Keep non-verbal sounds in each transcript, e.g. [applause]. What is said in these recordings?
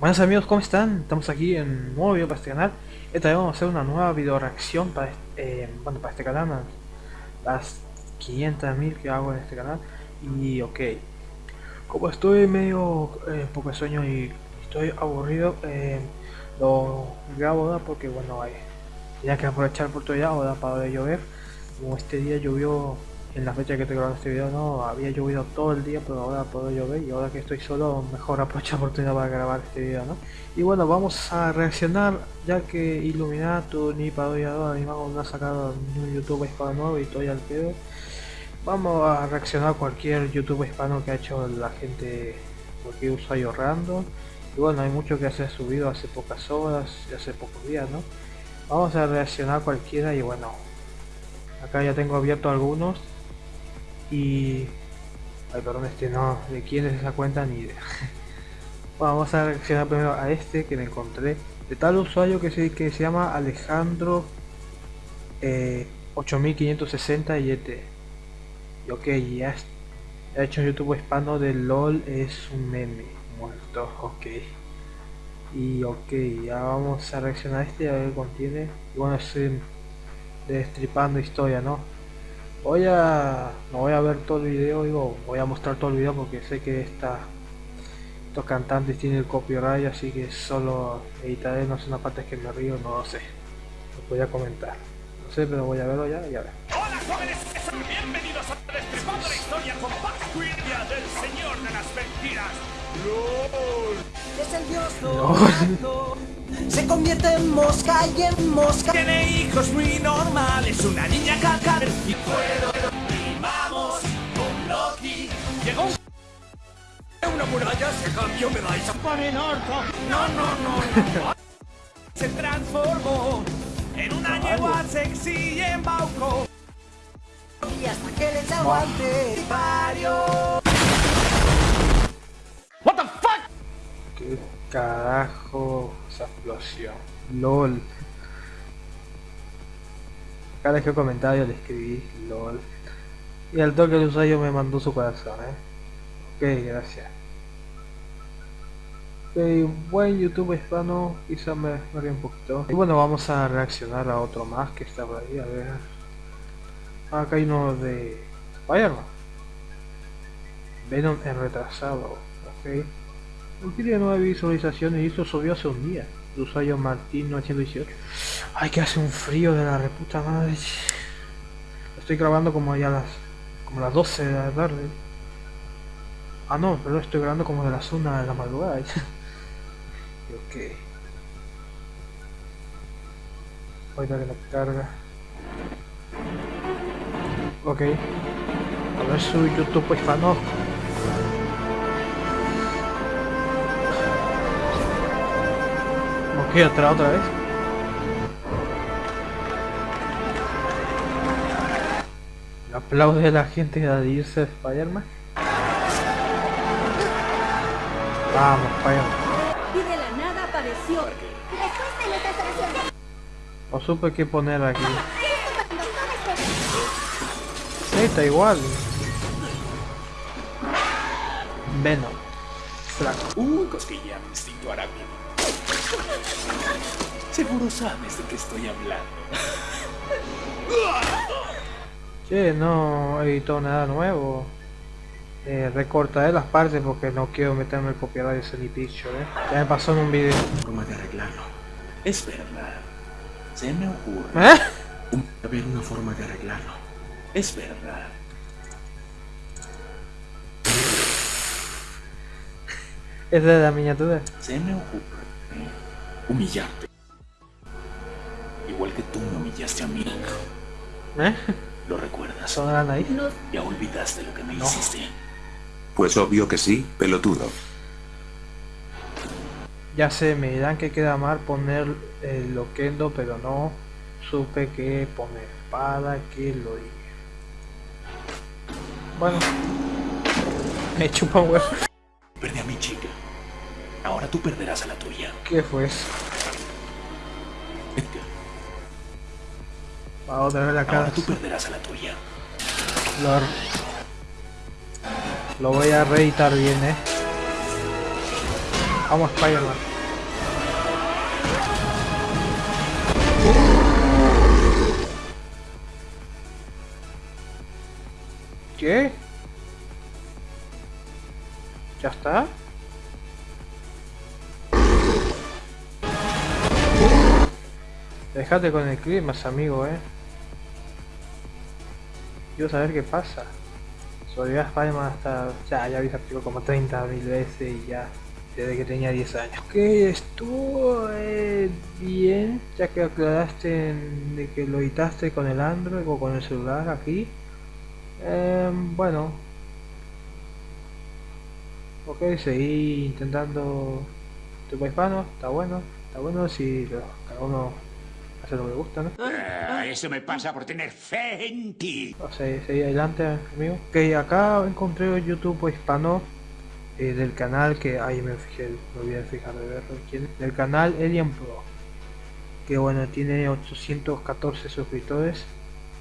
Buenas amigos, ¿cómo están? Estamos aquí en un nuevo video para este canal. Esta vez vamos a hacer una nueva video reacción para este, bueno, para este canal, las 500.000 que hago en este canal. Y ok, como estoy medio eh, poco de sueño y estoy aburrido, eh, lo grabo ¿da? porque bueno, hay, tenía que aprovechar la oportunidad ahora para de llover. Como este día llovió en la fecha que estoy grabando este video no había llovido todo el día pero ahora puedo llover y ahora que estoy solo mejor aprovecho la oportunidad para grabar este video no y bueno vamos a reaccionar ya que Illuminato ni Parodiador ni Mago no ha sacado un YouTube hispano nuevo y estoy al pedo. Vamos a reaccionar a cualquier YouTube hispano que ha hecho la gente cualquier usuario random. Y bueno hay mucho que se ha subido hace pocas horas y hace pocos días no vamos a reaccionar a cualquiera y bueno acá ya tengo abierto algunos y... Ay, perdón, este no, de quién es esa cuenta ni idea. [laughs] bueno, vamos a reaccionar primero a este que me encontré. De tal usuario que se, que se llama Alejandro eh, 8560 y este. Y ok, ya ha hecho un YouTube hispano de LOL es un meme muerto, ok. Y ok, ya vamos a reaccionar a este a ver qué contiene. Y bueno, estoy destripando historia, ¿no? Voy a no voy a ver todo el video digo voy a mostrar todo el video porque sé que esta estos cantantes tienen el copyright así que solo editaré no sé una parte que me río no lo sé. Lo voy a comentar. No sé pero voy a verlo ya y a ver. Hola jóvenes bienvenidos a Destripando la historia con Pax del señor de las mentiras. LOL es el dios no. Se convierte en mosca y en mosca. Tiene hijos muy normales una niña caca y puedo y vamos con Loki. Llegó una muralla se cambió me vais a poner orto. No no no, [laughs] se transformó en una yegua sexy y en bauco. Y hasta que les aguante carajo esa explosión lol cada vez que comentario le escribí LOL. Y al toque el usuario me mandó su corazón, eh. Ok, gracias. Ok, buen YouTube hispano, quizá me, me un poquito. Y bueno, vamos a reaccionar a otro más que está por ahí, a ver. Ah, acá hay uno de Spider-Man. Venom en retrasado, ok. No tiene nueve visualizaciones y esto subió hace un día usuario Martín 918 ay que hace un frío de la reputa madre. Estoy grabando como ya las como las 12 de la tarde. Ah no pero estoy grabando como de las 1 de la madrugada. Ok ahorita que la carga. Ok. A ver su youtube pues no Ok, otra, otra vez. Aplaude a la gente de irse a Spider-Man. Vamos, Spider-Man. Y de la nada apareció. No supe qué poner aquí. Sí, está igual. Venom. Flaco. Uy, cosquilla, instinto arácnido. Seguro sabes de qué estoy hablando. Che, no editó nada nuevo. Eh, recortaré las partes porque no quiero meterme el copyright de Sony Picture, eh. Ya me pasó en un video. ¿Cómo de arreglarlo? Es verdad. Se me ocurre. ¿Eh? Haber una forma de arreglarlo. Es verdad. ¿Esa es la miniatura? Se me ocurre humillarte. Igual que tú me humillaste a mí. ¿Eh? ¿Lo recuerdas? ¿Sonarán ahí? No. Ya olvidaste lo que me No. hiciste. Pues obvio que sí, pelotudo. Ya sé, me dirán que queda mal poner el loquendo, pero no supe qué poner para que lo diga. Bueno, me chupa un huevo. Perdí a mi chica. Ahora tú perderás a la tuya. ¿Qué fue eso? Edgar, Va otra vez la cara. ahora tú perderás a la tuya. Lo, lo voy a reeditar bien, eh. Vamos Spider-Man. ¿Qué? ¿Ya está? Déjate con el clima, amigo, eh. Quiero saber qué pasa. Solía Spider-Man hasta... Ya, ya vi ese como 30 mil veces y ya... Desde que tenía 10 años. Ok, estuvo eh, bien, ya que aclaraste de que lo editaste con el Android o con el celular aquí. Eh, bueno. Ok, seguí intentando tu hispano, está bueno, está bueno si lo, cada uno lo que gusta, ¿no? Ah, eso me pasa por tener fe en ti. O sea, seguí adelante, amigo. Ok, acá encontré un YouTube hispano eh, del canal que ahí me fijé, me olvidé de fijar de verlo, quién es, del canal Alien Pro. Que bueno, tiene 814 suscriptores.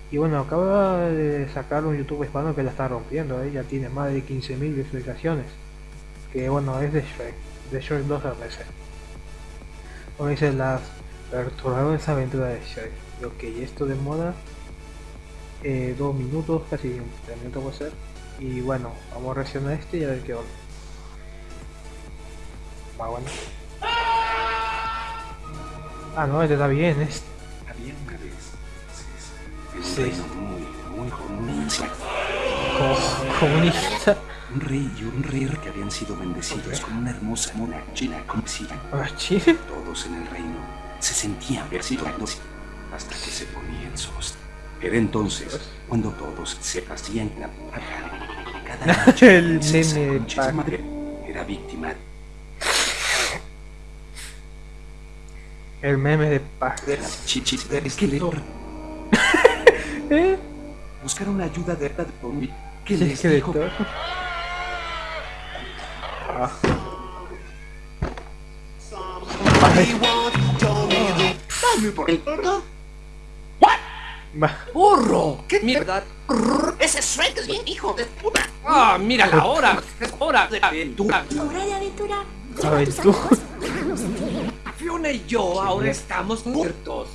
Y bueno, acaba de sacar un YouTube hispano que la está rompiendo, ¿eh? ya tiene más de 15.000 visualizaciones. Que bueno, es de Shrek, de Shrek 2 RC. Como dice las perturbadoras aventuras de Shrek. Y ok, esto demora eh, dos minutos, casi un tres minutos puede ser. Y bueno, vamos a reaccionar a este y a ver qué onda. Va bueno. Ah, no, este está bien, es Había una vez. Sí. reino muy, muy comunista. como comunista. Un rey y un rey que habían sido bendecidos con una hermosa mona china conocida. Ah, Chile. Todos en el reino se sentían bendecidos hasta que se ponían sos. Era entonces cuando todos se hacían la Cada [laughs] noche El Pac. madre era víctima El meme de la chichis del esqueleto. [laughs] ¿Eh? Buscaron ayuda de Red Zombie que ¿Qué les dijo? Ah. Dame por el... Va. ¡Burro! ¡Qué mierda! Ese Shrek es bien hijo de puta. ¡Ah, mira la hora! ¡Es hora de aventura! Hora de aventura. A ver, tú. Fiona y yo ahora estamos muertos.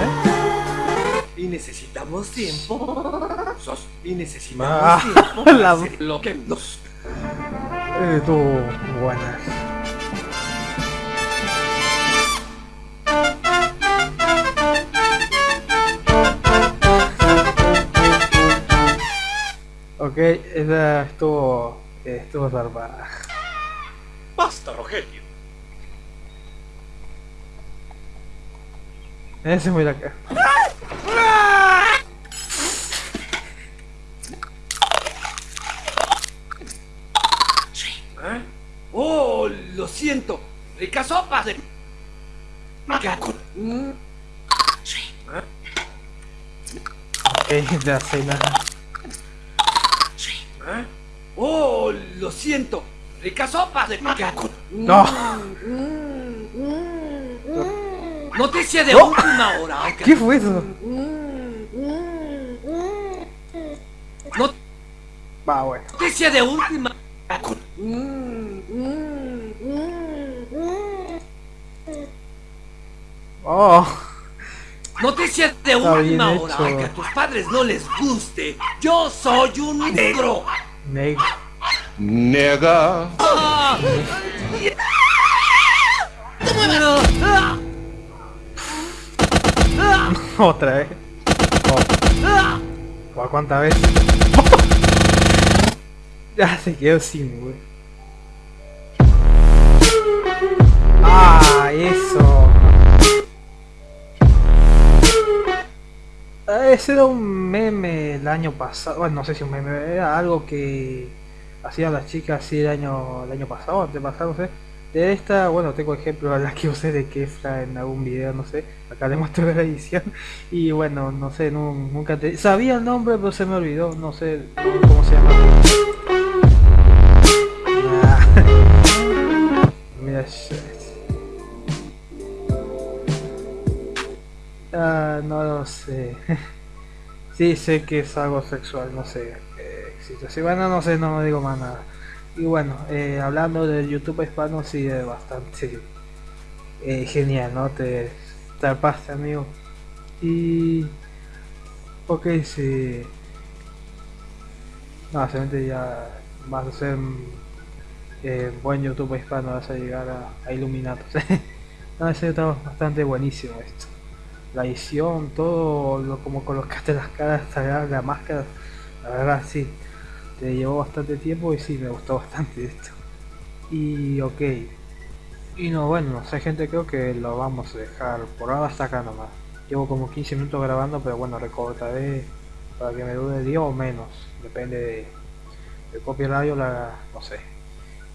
¿Eh? Y necesitamos tiempo. Sos- y necesitamos Ah, tiempo para [laughs] la- hacer lo que nos... Eh, tú, buenas. Ok, esa estuvo, eh, estuvo zarpada. Basta, Rogelio. Ese es muy la cara. ¿Eh? ¡Oh, lo siento! ¡Rica sopa de... Mm, Ok, la cena. ¿Eh? ¡Oh, lo siento! ¡Rica sopa de... Gato. No. Noticia de última hora. ¿Qué fue eso? No- Va, bueno. Noticia de última... Oh, Noticia de última hora. hecho. Aunque a tus padres no les guste, yo soy un negro. negro. Nega. ¡Ah! ¡Ah! ¡Ah! Otra vez. Oh, ¡Ah! ¿Por cuántas veces? [laughs] ya se quedó sin, güey. Ah, eso. Ese era un meme el año pasado. Bueno, no sé si un meme, era algo que hacían las chicas así el año, el año pasado, antepasado, no sé. De esta, bueno, tengo ejemplos a la que usé de Kefla en algún video, no sé. Acá le muestro la edición. Y bueno, no sé, nu- nunca te... Sabía el nombre, pero se me olvidó, no sé cómo se llama. No lo sé. [laughs] sí, sé que es algo sexual, no sé. eh. Sí, bueno, no sé, no digo más nada. Y bueno, eh, hablando del YouTube hispano, sí, es bastante eh, genial, ¿no? Te tapaste, amigo. Y... Ok, sí. No, simplemente ya vas a ser eh, buen YouTube hispano, vas a llegar a, a [laughs] no, ese está bastante buenísimo esto. La edición, todo, lo, como colocaste las caras, la máscara, la verdad sí, te llevó bastante tiempo y sí, me gustó bastante esto. Y ok. Y no, bueno, no sé gente, creo que lo vamos a dejar por ahora hasta acá nomás. Llevo como 15 minutos grabando, pero bueno, recortaré para que me dure 10 o menos, depende de, de copyright o la, no sé.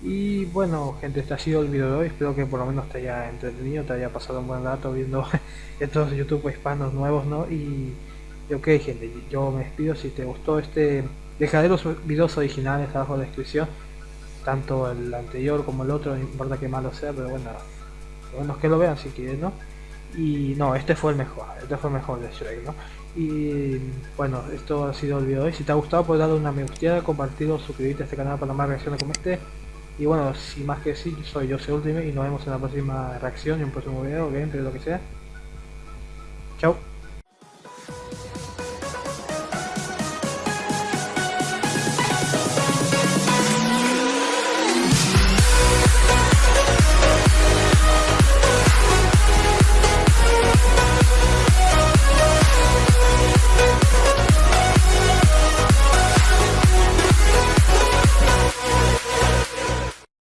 Y bueno, gente, este ha sido el video de hoy. Espero que por lo menos te haya entretenido, te haya pasado un buen rato viendo [laughs] estos YouTube hispanos nuevos, ¿no? Y, ok, gente, yo me despido. Si te gustó este, dejaré los videos originales abajo en la descripción, tanto el anterior como el otro, no importa que malo sea, pero bueno, bueno que lo vean si quieren, ¿no? Y no, este fue el mejor, este fue el mejor de Shrek, ¿no? Y bueno, esto ha sido el video de hoy. Si te ha gustado, puedes darle una me gusta, compartirlo, suscribirte a este canal para más reacciones como este. Y bueno, sin más que decir, soy yo, Ultimate y nos vemos en la próxima reacción y un próximo video, gameplay, lo que sea. Chao.